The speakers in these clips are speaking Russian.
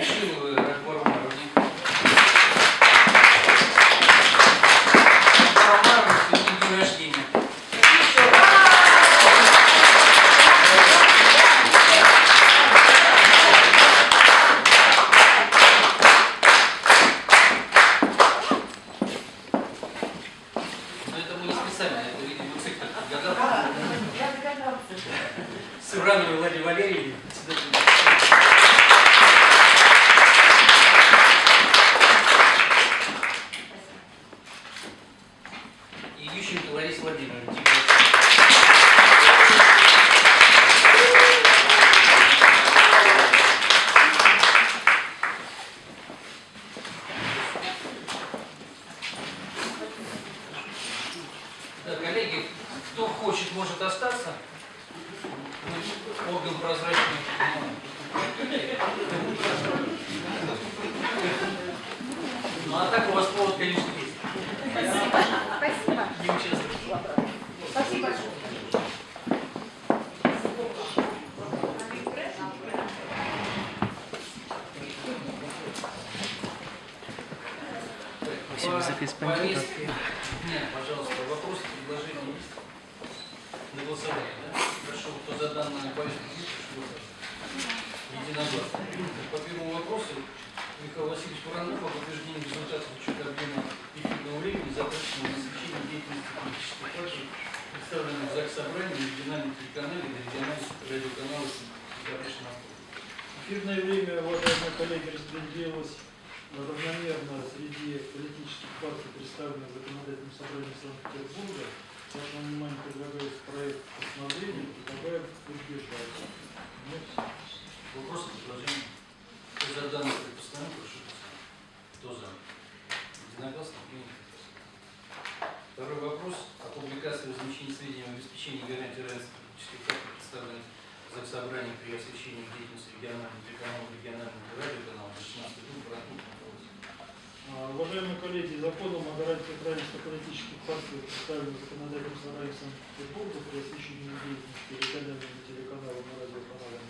Thank you. А так у вас повод, конечно, есть. Спасибо. Не участвуйте. Спасибо большое. Спасибо за повестке. Нет, пожалуйста, вопросы, предложения есть? На голосование, да? Хорошо, кто за данную повестку прошу. Единогласно. По первому вопросу Михаил Васильевич Воронов об утверждении результатов учета объема эфирного времени, затраченного на освещение деятельности политических партий, представленных в ЗАГС Собрании, на региональном телеканале, на региональных радиоканалах Запрещенного Эфирное время, уважаемые коллеги, распределилось равномерно среди политических партий, представленных в законодательном собрании Санкт-Петербурга. Вашему вниманию предлагается проект постановления, предлагаю все. Вопросы, предложения? Кто за данное предпоставление, прошу голосовать. Кто за? Единогласно принято. Второй вопрос о публикации и размещении сведений об обеспечении гарантии равенства политических партий, представленных в ЗАГС Собрании при освещении деятельности региональных телеканалов, региональных радиоканалов до 16 год Братухов. А, Уважаемые коллеги, законом о гарантии равенства политических партий, представленных в законодательном собрании Санкт-Петербурга при освещении деятельности регионального телеканала на радиоканале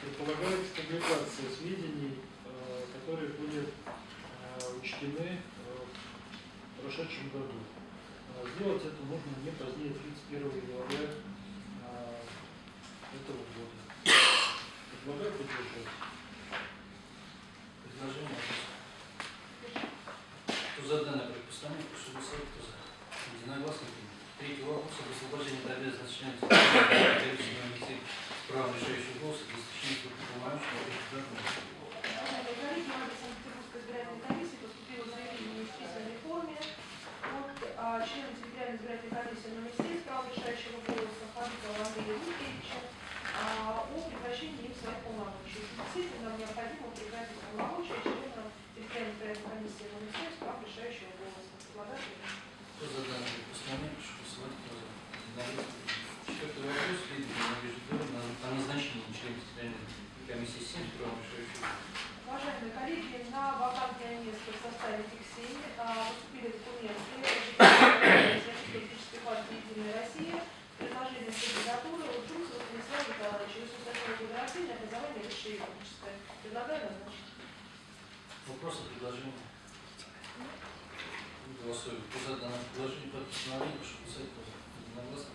предполагается публикация сведений, э, которые были э, учтены в прошедшем году. Сделать это нужно не позднее 31 января этого года. Предлагаю поддержать. Предложение. Кто за данное предпоставление, прошу голосовать. Кто за? Единогласно принято. Третий вопрос об освобождении от обязанности членов правом решающего Уважаемые коллеги, в адрес Санкт-Петербургской избирательной комиссии поступило заявление в письменной форме от а, члена территориальной избирательной комиссии номер 7 с правом решающего голоса Фанкова Андрея Дмитриевича а, о прекращении им своих полномочий. В связи с этим нам необходимо прекратить полномочия члена территориальной избирательной комиссии номер 7 с правом решающего голоса. Предлагаю принять. Кто за данное предпоставление, прошу голосовать. Кто за? Единогласно принято. Четвертый вопрос. Следование Надежды Федоровны о назначении члена территориальной комиссии 7 с правом решающего голоса. Уважаемые коллеги, на вакантное место в составе ТИКСИ поступили документы политической партии «Единая Россия» с предложением кандидатуры Лучунцева Станислава Николаевича, 88 года рождения, образование высшее юридическое. Предлагаю назначить. Вопросы, предложения? Голосуем. Кто за данное предложение по постановлению. Кто за? Единогласно.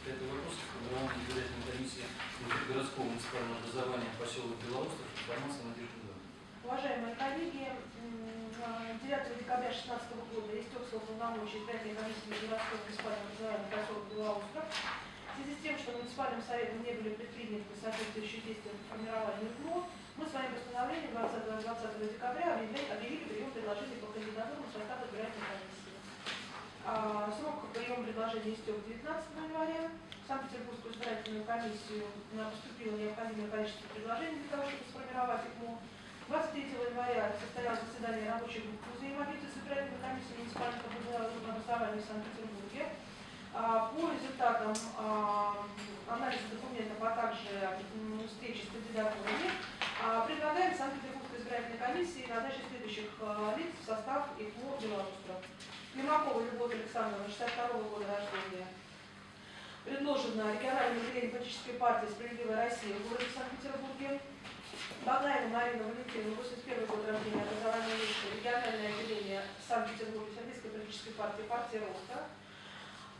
Пятый вопрос. Формирование избирательной комиссии городского муниципального образования поселок Белоостров. Информация Федоровны. Уважаемые коллеги, м, а, 9 декабря 2016 года истек срок полномочий избирательной комиссии городского муниципального образования поселок Белоостров. В связи с тем, что муниципальным советом не были предприняты соответствующие действия по формированию ГМО, мы своим постановлением 20, 20 декабря объявили, прием предложений по кандидатурам в состав избирательной комиссии. А, срок приема предложений истек 19 января. В Санкт-Петербургскую избирательную комиссию поступило необходимое количество предложений для того, чтобы сформировать ИКМО. 23 января состоялось заседание рабочей группы взаимодействия с избирательной комиссией муниципальных образований в Санкт-Петербурге. А, По результатам а, анализа документов, а также встречи с кандидатурами, а, предлагаем Санкт-Петербургской избирательной комиссии назначить следующих лиц в состав ИКМО Белоустров. Климакова Любовь Александровна, 62 года рождения. Предложено региональное отделение политической партии «Справедливая Россия» в городе Санкт-Петербурге. Багаева Марина Валентиновна, 81 год рождения, образование высшее, региональное отделение Санкт-Петербурга, Всероссийской политической партии, партия Роста.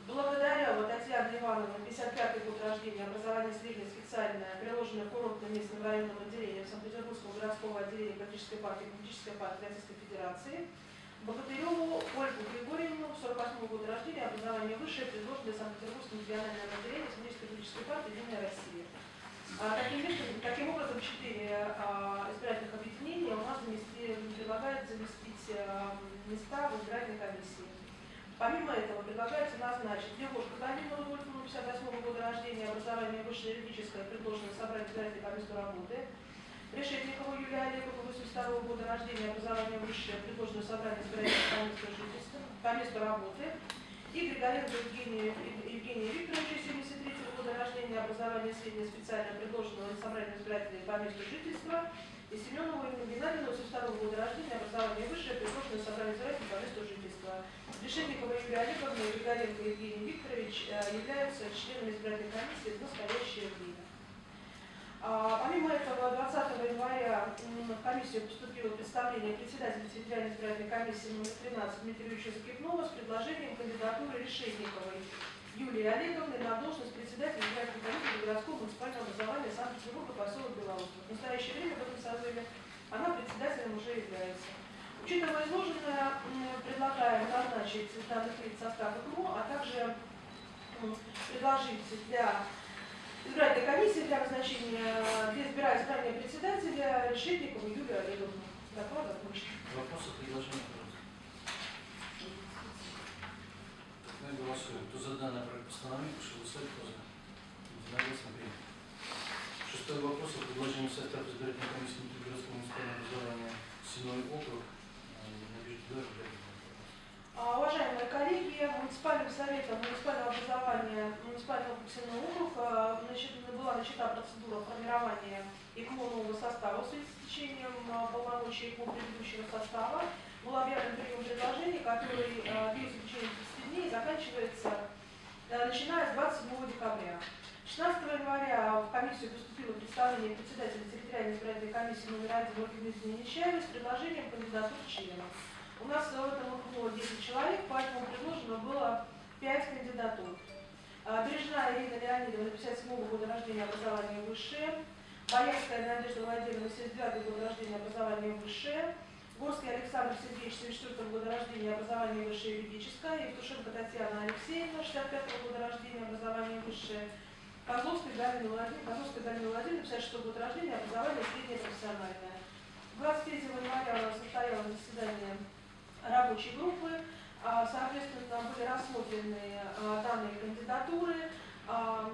Благодаря Татьяне Ивановне, 55 год рождения, образование среднее специальное, приложенное курортным местным районным отделением Санкт-Петербургского городского отделения политической партии, политической партии Российской Федерации. Богатыреву Ольгу Григорьевну, 48 года рождения, образование высшее, предложенное Санкт-Петербургским региональным отделением политической партии Единая Россия. А, таким, таким образом, четыре а, избирательных объединения у нас замести, предлагает заместить а, места в избирательной комиссии. Помимо этого предлагается назначить Левушку Калину Рудольфовну, 58 года рождения, образование высшее юридическое, предложено собрать избирательной комиссию работы. Решетникову Юлия Олегову, 82 года рождения, образование высшее, предложено собрать избирательную комиссию жительства, комиссию работы. И Григоренко Евгению Евгению Викторовичу, 73 года рождения, образование среднее специальное, предложено собрать избирательной по месту жительства. И Семенову Ирину Геннадьевну, 82 года рождения, образование высшее, предложено собрать избирательной по месту жительства. Решетникова Юлия Олеговна и Григоренко Евгений Викторович э, являются членами избирательной комиссии в настоящее время. А, Помимо этого, 20 января в комиссию поступило представление председателя территориальной избирательной комиссии номер 13 Дмитрия Ильича Закипнова с предложением кандидатуры Решетниковой Юлии Олеговны на должность председателя избирательной комиссии городского муниципального образования Санкт-Петербурга, поселок Белоусов. В настоящее время в этом созыве она председателем уже является. Учитывая изложенное, предлагаем назначить данных лиц в состав ИКМО, а также предложить для избирательной комиссии для назначения, для избрания председателя Решетникову Юлию Олеговну. Окончен. Вопросы, предложения, пожалуйста. Мы голосуем. Кто за данное проект постановления, прошу голосовать, за. Единогласно принято. Шестой вопрос о предложении в состав избирательной комиссии Внутригородского муниципального образования Седьмой округ. Э, А, Уважаемые коллеги, муниципальным советом муниципального образования муниципального округа округ а, значит, была начата процедура формирования ИКМО нового состава в связи с течением а, полномочий ИКМО предыдущего состава. Был объявлен прием предложений, который течение 30 дней заканчивается а, начиная с 27 декабря. 16 января в комиссию поступило представление председателя территориальной избирательной комиссии номер 1 Ольги Дмитриевны с предложением кандидатур членов. У нас в этом округе 10 человек, поэтому предложено было 5 кандидатур. А, Бережная Ирина Леонидовна, 57 года рождения, образование высшее. Боярская Надежда Владимировна, 79 года рождения, образование высшее. Горский Александр Сергеевич, 74 года рождения, образование высшее юридическое. Евтушенко Татьяна Алексеевна, 65 года рождения, образование высшее. Козловская Галина Владимировна, Козловская Галина Владимировна, 56 год рождения, образование среднее профессиональное. 23 января у нас состоялось заседание рабочей группы. А, Соответственно, были рассмотрены а, данные кандидатуры. А,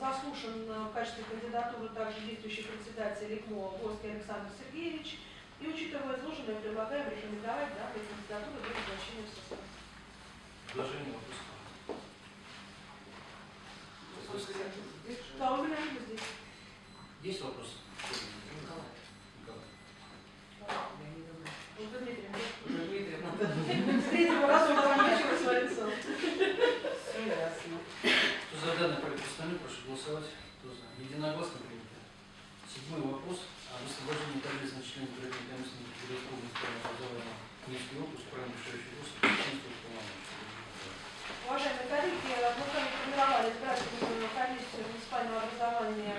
Заслушан в качестве кандидатуры также действующий председатель ИКМО Горский Александр Сергеевич. И учитывая изложенное, предлагаем рекомендовать данные кандидатуры для назначения в состав. Предложение. Вопросы? Да, у меня здесь. Есть вопросы? Николай. Николай. Ольга Дмитриевна. Уже Дмитриевна. С третьего раза у нас свое лицо. Все ясно. Кто за данный проект постановления, прошу голосовать. Кто за? Единогласно принято. Седьмой вопрос о высвобождении на членов избирательной комиссии Внутригородского муниципального образования Минский округ по членству полномочий. Уважаемые коллеги, мы с вами формировали избирательную комиссию муниципального образования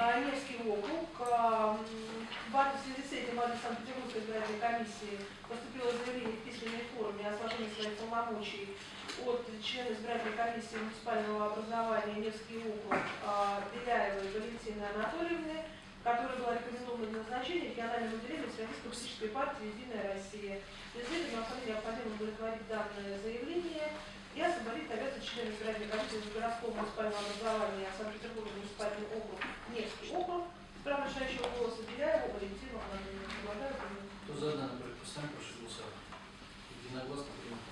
а, Невский округ. А, В связи с этим адрес Санкт-Петербургской избирательной комиссии поступило заявление в письменной форме о сложении своих полномочий от члена избирательной комиссии муниципального образования Невский округ а, Беляевой Валентины Анатольевны, которая была рекомендована для назначения региональным отделением Всероссийской политической партии «Единая Россия». В связи с этим необходимо удовлетворить данное заявление я Соболит является членом избирательной комиссии городского муниципального образования Санкт-Петербурга муниципальный округ, Невский округ. Право решающего голоса Беляева Валентина Анатольевна. Кто за данный постановления, прошу голосовать. Единогласно принято.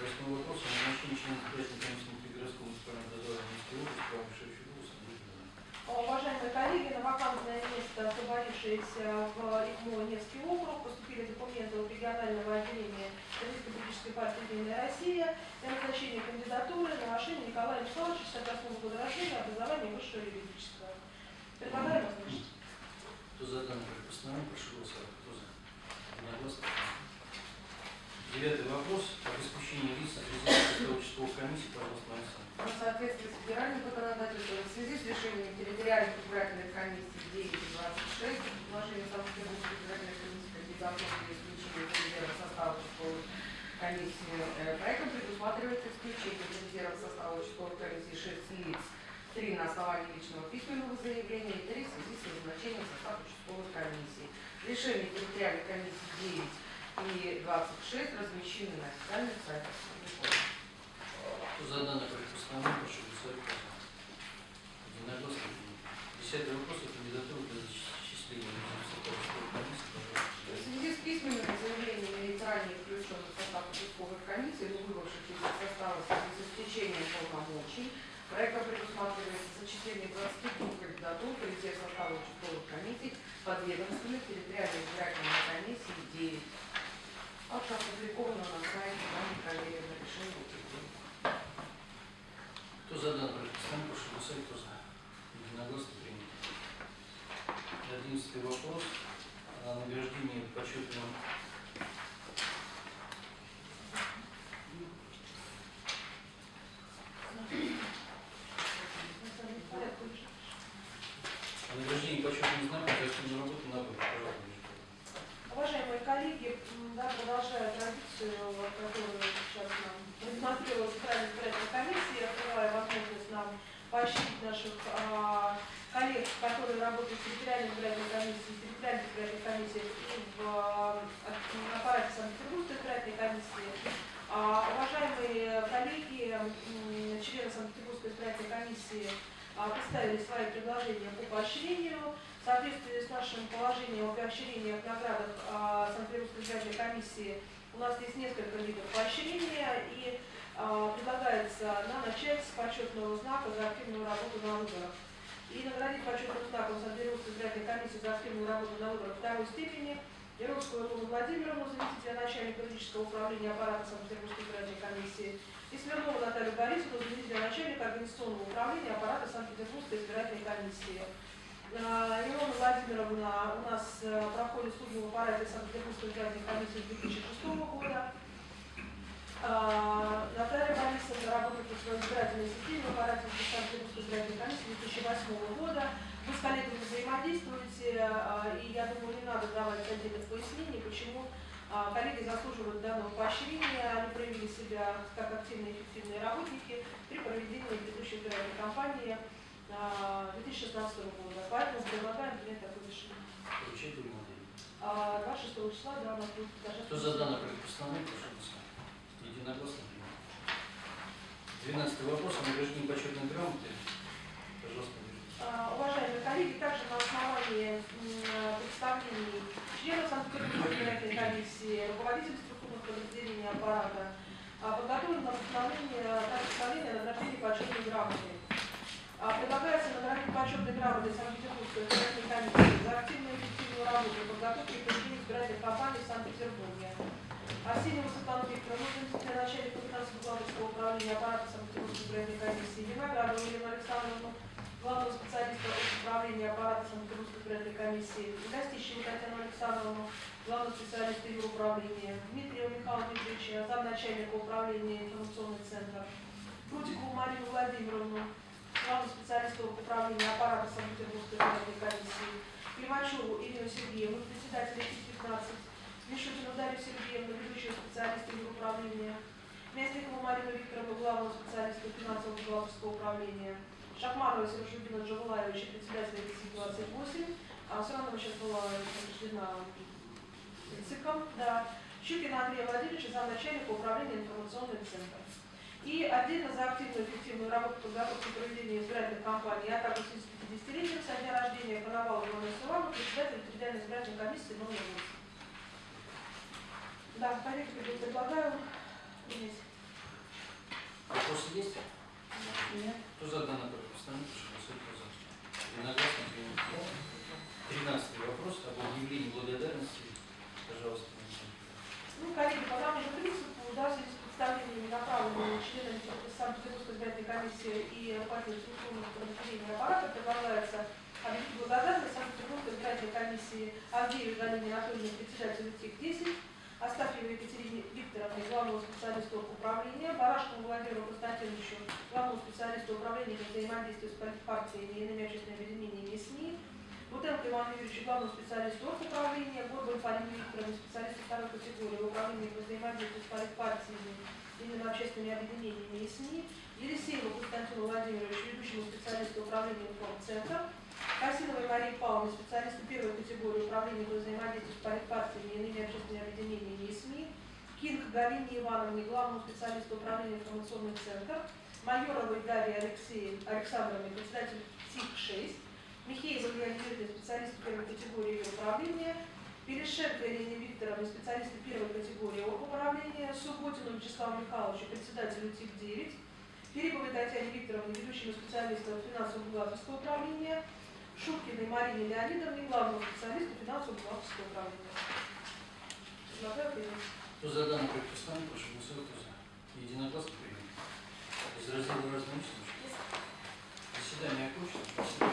Восьмой вопрос о назначении члена избирательной комиссии Внутригородского муниципального образования Минский округ с правом решающего голоса. Надежда Федоровна. А, Уважаемые коллеги, на вакантное место, освободившееся в ИКМО Невский округ, поступили документы от регионального отделения Российской политической партии «Единая Россия» для назначения кандидатуры на Машине Николая Михайловича, 68 года рождения, образование высшее юридическое. Предлагаю назначить. Кто за постановлению, прошу голосовать. Кто за? Единогласно. Девятый вопрос. Об исключении лиц из резерва участковых комиссий, пожалуйста, Александр. Соответствии с федеральным законодательством, в связи с решением территориальных избирательных комиссий 9 и 26, предложение Санкт-Петербургской избирательной комиссии кандидатов для исключения резерва состава участковой комиссии э, проектом предусматривается исключение резерва состава участковой комиссии 6 лиц, 3 на основании личного письменного заявления и 3 в связи с назначением в состав участковой комиссии. Решения территориальной комиссии 9 и 26 размещены на официальных сайтах. За данный проект постановления, прошу голосовать. Единогласно. Десятый вопрос. О кандидатуру для зачисления в резерв состава участковой комиссии, В связи с письменными заявлениями ранее включенных в состав участковых комиссий, но выбывших из состава в связи с истечением полномочий, проектом предусматривается зачисление 22 кандидатур в резерв состава участковых комиссий подведомственных территориальной избирательной 11 вопрос о награждении почетным о награждении почетным знаком за активную работу на выборах. Уважаемые коллеги, да, продолжая традицию, которую сейчас нам предусмотрела Центральная избирательная комиссия, открывая возможность нам поощрить наших а, которые работают в территориальной избирательной комиссии, в территориальной избирательной комиссии в аппарате Санкт-Петербургской избирательной комиссии. А, уважаемые коллеги, члены Санкт-Петербургской избирательной комиссии а, представили свои предложения по поощрению. В соответствии с нашим положением о поощрениях наградах а, Санкт-Петербургской избирательной комиссии у нас есть несколько видов поощрения и предлагается на начать с почетного знака за активную работу на выборах. И наградить почетным знаком Санкт-Петербургской избирательной комиссии за активную работу на выборах второй степени Яровскую Луну Владимировну, заместителя начальника юридического управления аппарата Санкт-Петербургской избирательной комиссии, и Смирнову Наталью Борисовну, заместителя начальника организационного управления аппарата Санкт-Петербургской избирательной комиссии. А, Илона Владимировна у нас э, проходит службу в аппарате Санкт-Петербургской избирательной комиссии с 2006 года. А, Наталья Борисовна работает в своей избирательной системе в аппарате Санкт-Петербургской избирательной комиссии с 2008 года. Вы с коллегами взаимодействуете, а, и я думаю, не надо давать отдельных пояснений, почему а, коллеги заслуживают данного поощрения. Они проявили себя как активные и эффективные работники при проведении предыдущей избирательной кампании а, 2016 года. Поэтому предлагаем принять такое решение. Отдельно. А 26 числа, да, у нас будет даже... Кто за данный проект постановления, прошу. Единогласно принято. Двенадцатый вопрос о награждении почетной грамоты. Пожалуйста. А, Уважаемые коллеги, также на основании м, представлений Санкт-Петербургской избирательной комиссии, руководителей структурных подразделений аппарата, а, подготовлено постановление, также постановление о награждении почетной грамотой. А, Предлагается наградить почетной грамотой Санкт-Петербургской избирательной комиссии за активную и эффективную работу в подготовке и проведении избирательных кампаний в Санкт-Петербурге. Арсеньева Светлана Викторовна, заместитель начальника финансово-бухгалтерского управления аппарата Санкт-Петербургской избирательной комиссии, Виноградова Елена Александровна, главного специалиста управления аппарата Санкт-Петербургской избирательной комиссии, Гостищеву Татьяну Александровну, главного специалиста ее управления, Дмитриева Михаила Дмитриевича, замначальника управления информационный центр, Крутикову Марию Владимировну, главного специалиста управления аппарата Санкт-Петербургской избирательной комиссии, Климачеву Ирину Сергеевну, председателя ФИС-15, Мишутину Дарью Сергеевну, ведущего специалиста ее управления, Мясникову Марину Викторовну, главного специалиста финансово-бухгалтерского управления, Шахмарова Сержудина Джавулаевича, председателя ФИС-28, а все равно сейчас была утверждена ЦИКом, да, Щукина Андрея Владимировича, замначальника управления информационным центром. И отдельно за активную эффективную работу по подготовке и проведению избирательных кампаний, а также в связи с 50-летием со дня рождения Коновалова Ивана Ивановна, председатель территориальной избирательной комиссии номер 8. Да, коллеги, предлагаю принять. Вопросы есть? Нет. Кто за данный проект принято. Тринадцатый вопрос об объявлении благодарности. Пожалуйста. Ну, коллеги, по тому же принципу, да, в связи с представлениями, направленными членами Санкт-Петербургской избирательной комиссии и руководителям структурных подразделений аппарата, предлагается объявить благодарность Санкт-Петербургской избирательной комиссии Авдеевой Галине Анатольевне, председателю ТИК-10, Астафьевой Екатерине Викторовне, главному специалисту управления, Барашкову Владимиру Константиновичу, главному специалисту управления по взаимодействию с партиями и иными общественными объединениями и СМИ, Бутенко Ивану Юрьевичу, главному специалисту управления, Горбан Полине Викторовне, специалисту второй категории управления по взаимодействию с партиями и иными общественными объединениями и СМИ, Елисееву Константину Владимировичу, ведущему специалисту управления информцентр, Касимовой Марии Павловне, специалисту первой категории управления по взаимодействию с партиями и иными общественными объединениями и СМИ, Кинг Галине Ивановне, главному специалисту управления информационных центров, Майоровой Дарье Алексеевне, Александровне, председателю ТИК-6, Михеевой Юрьевне, специалисту первой категории управления, Перешетко Елене Викторовне, специалисту первой категории управления, Субботину Вячеславу Михайловичу, председателю ТИК-9, Филипповой Татьяне Викторовне, ведущему специалисту финансово-бухгалтерского управления, Шуткиной Марине Леонидовне, главному специалисту финансово-бухгалтерского управления. Предлагаю принять. Кто за данный проект постановления, прошу голосовать. Кто за? Единогласно принято. Из раздела разные случаи. Заседание окончено. Спасибо.